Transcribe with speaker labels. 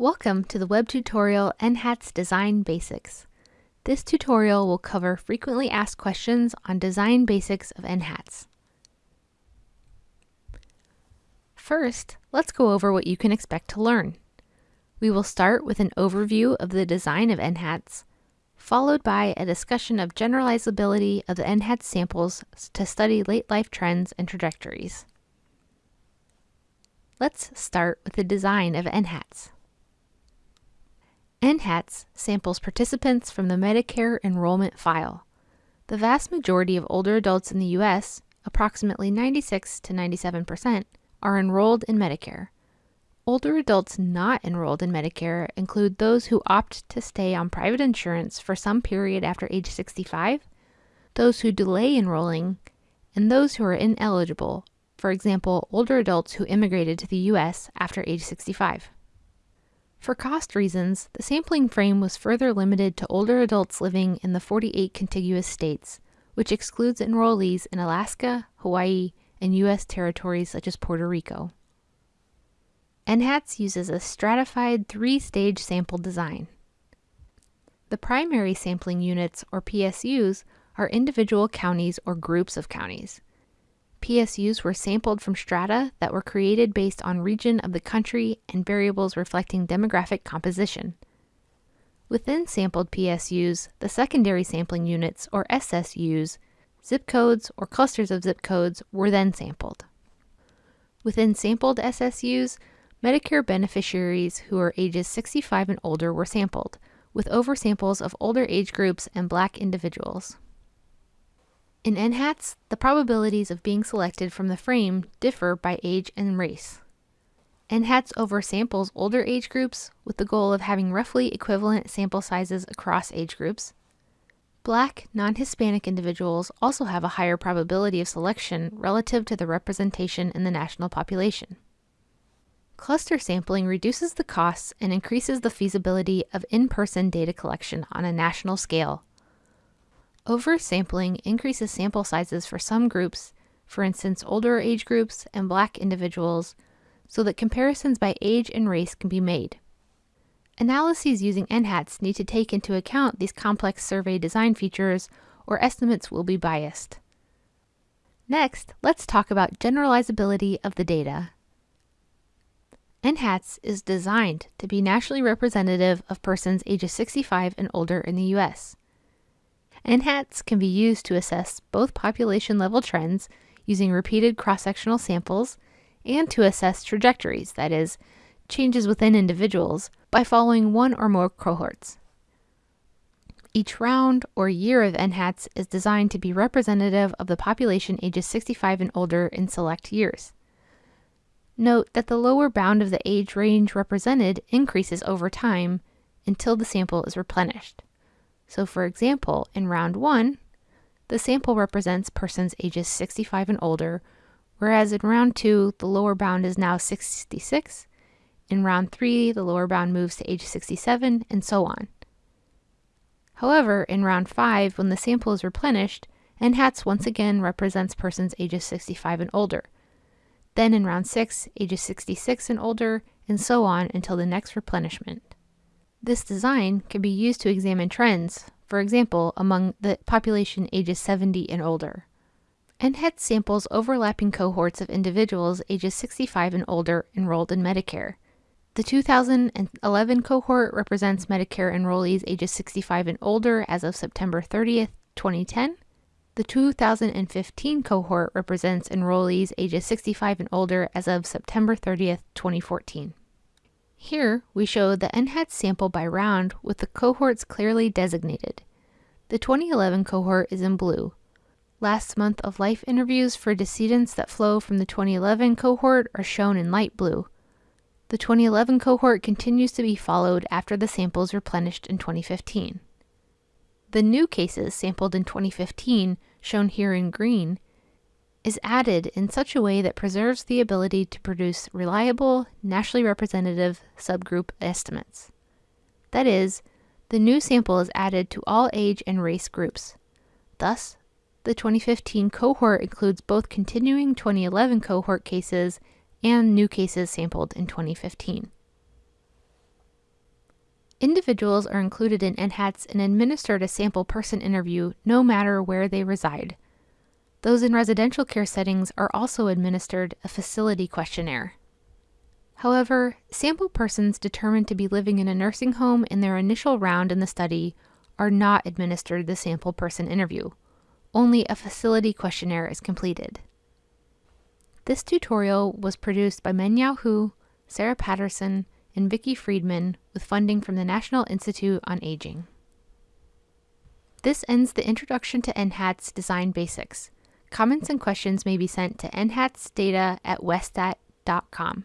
Speaker 1: Welcome to the web tutorial NHATS Design Basics. This tutorial will cover frequently asked questions on design basics of NHATS. First, let's go over what you can expect to learn. We will start with an overview of the design of NHATS, followed by a discussion of generalizability of the NHATS samples to study late life trends and trajectories. Let's start with the design of NHATS. NHATS samples participants from the Medicare enrollment file. The vast majority of older adults in the U.S., approximately 96 to 97 percent, are enrolled in Medicare. Older adults not enrolled in Medicare include those who opt to stay on private insurance for some period after age 65, those who delay enrolling, and those who are ineligible, for example, older adults who immigrated to the U.S. after age 65. For cost reasons, the sampling frame was further limited to older adults living in the 48 contiguous states, which excludes enrollees in Alaska, Hawaii, and U.S. territories such as Puerto Rico. NHATS uses a stratified three-stage sample design. The primary sampling units, or PSUs, are individual counties or groups of counties. PSUs were sampled from strata that were created based on region of the country and variables reflecting demographic composition. Within sampled PSUs, the secondary sampling units, or SSUs, zip codes or clusters of zip codes, were then sampled. Within sampled SSUs, Medicare beneficiaries who are ages 65 and older were sampled, with oversamples of older age groups and black individuals. In NHATS, the probabilities of being selected from the frame differ by age and race. NHATS oversamples older age groups with the goal of having roughly equivalent sample sizes across age groups. Black, non-Hispanic individuals also have a higher probability of selection relative to the representation in the national population. Cluster sampling reduces the costs and increases the feasibility of in-person data collection on a national scale Oversampling increases sample sizes for some groups, for instance older age groups and black individuals, so that comparisons by age and race can be made. Analyses using NHATS need to take into account these complex survey design features or estimates will be biased. Next, let's talk about generalizability of the data. NHATS is designed to be nationally representative of persons ages 65 and older in the U.S. NHATS can be used to assess both population level trends using repeated cross-sectional samples and to assess trajectories, that is, changes within individuals, by following one or more cohorts. Each round or year of NHATS is designed to be representative of the population ages 65 and older in select years. Note that the lower bound of the age range represented increases over time until the sample is replenished. So for example, in round one, the sample represents persons ages 65 and older, whereas in round two, the lower bound is now 66. In round three, the lower bound moves to age 67, and so on. However, in round five, when the sample is replenished, NHATS once again represents persons ages 65 and older. Then in round six, ages 66 and older, and so on until the next replenishment. This design can be used to examine trends, for example, among the population ages 70 and older. NHATS samples overlapping cohorts of individuals ages 65 and older enrolled in Medicare. The 2011 cohort represents Medicare enrollees ages 65 and older as of September 30th, 2010. The 2015 cohort represents enrollees ages 65 and older as of September 30th, 2014. Here, we show the NHATS sample by round with the cohorts clearly designated. The 2011 cohort is in blue. Last month of life interviews for decedents that flow from the 2011 cohort are shown in light blue. The 2011 cohort continues to be followed after the samples replenished in 2015. The new cases sampled in 2015, shown here in green, is added in such a way that preserves the ability to produce reliable, nationally representative subgroup estimates. That is, the new sample is added to all age and race groups. Thus, the 2015 cohort includes both continuing 2011 cohort cases and new cases sampled in 2015. Individuals are included in NHATS and administered a sample person interview no matter where they reside. Those in residential care settings are also administered a facility questionnaire. However, sample persons determined to be living in a nursing home in their initial round in the study are not administered the sample person interview. Only a facility questionnaire is completed. This tutorial was produced by Mengyao Hu, Sarah Patterson, and Vicki Freedman with funding from the National Institute on Aging. This ends the Introduction to NHATS Design Basics. Comments and questions may be sent to nhatsdata at westat.com.